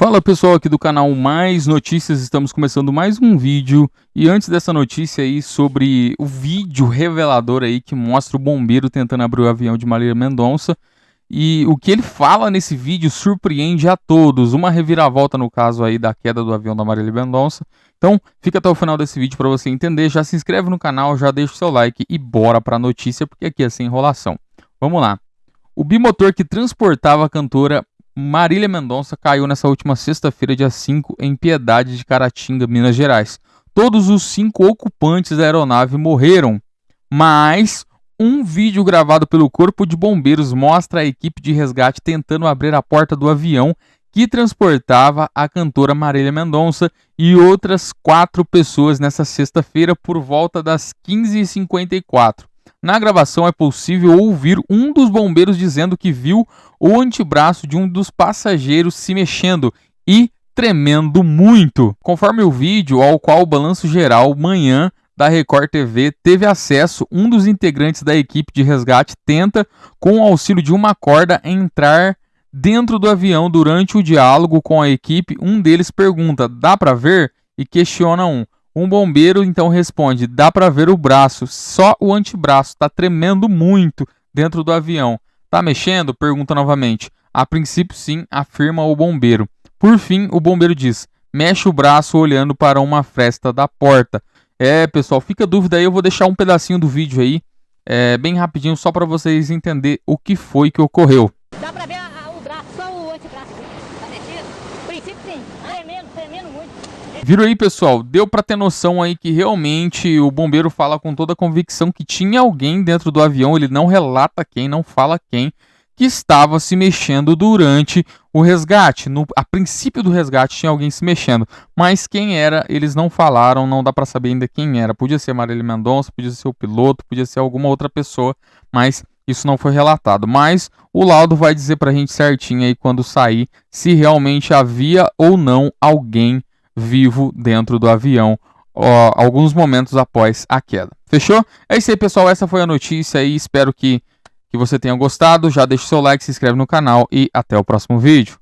Fala pessoal aqui do canal Mais Notícias, estamos começando mais um vídeo e antes dessa notícia aí sobre o vídeo revelador aí que mostra o bombeiro tentando abrir o avião de Marília Mendonça e o que ele fala nesse vídeo surpreende a todos, uma reviravolta no caso aí da queda do avião da Marília Mendonça. Então fica até o final desse vídeo para você entender, já se inscreve no canal, já deixa o seu like e bora para a notícia porque aqui é sem enrolação. Vamos lá. O bimotor que transportava a cantora Marília Mendonça caiu nessa última sexta-feira, dia 5, em Piedade de Caratinga, Minas Gerais. Todos os cinco ocupantes da aeronave morreram, mas um vídeo gravado pelo Corpo de Bombeiros mostra a equipe de resgate tentando abrir a porta do avião que transportava a cantora Marília Mendonça e outras quatro pessoas nessa sexta-feira por volta das 15h54. Na gravação é possível ouvir um dos bombeiros dizendo que viu o antebraço de um dos passageiros se mexendo e tremendo muito. Conforme o vídeo ao qual o Balanço Geral Manhã da Record TV teve acesso, um dos integrantes da equipe de resgate tenta, com o auxílio de uma corda, entrar dentro do avião durante o diálogo com a equipe. Um deles pergunta: "Dá para ver?" e questiona um: um bombeiro então responde: dá para ver o braço, só o antebraço, está tremendo muito dentro do avião. Tá mexendo? Pergunta novamente. A princípio, sim, afirma o bombeiro. Por fim, o bombeiro diz: mexe o braço olhando para uma fresta da porta. É, pessoal, fica dúvida aí, eu vou deixar um pedacinho do vídeo aí, é, bem rapidinho, só para vocês entenderem o que foi que ocorreu. Dá para ver a, a, o braço, só o antebraço. Tá muito. Viram aí, pessoal? Deu para ter noção aí que realmente o bombeiro fala com toda a convicção que tinha alguém dentro do avião, ele não relata quem, não fala quem, que estava se mexendo durante o resgate. No, a princípio do resgate tinha alguém se mexendo, mas quem era, eles não falaram, não dá para saber ainda quem era. Podia ser Marília Mendonça, podia ser o piloto, podia ser alguma outra pessoa, mas isso não foi relatado. Mas o laudo vai dizer para a gente certinho aí quando sair se realmente havia ou não alguém vivo dentro do avião ó, alguns momentos após a queda. Fechou? É isso aí, pessoal. Essa foi a notícia e espero que, que você tenha gostado. Já deixa o seu like, se inscreve no canal e até o próximo vídeo.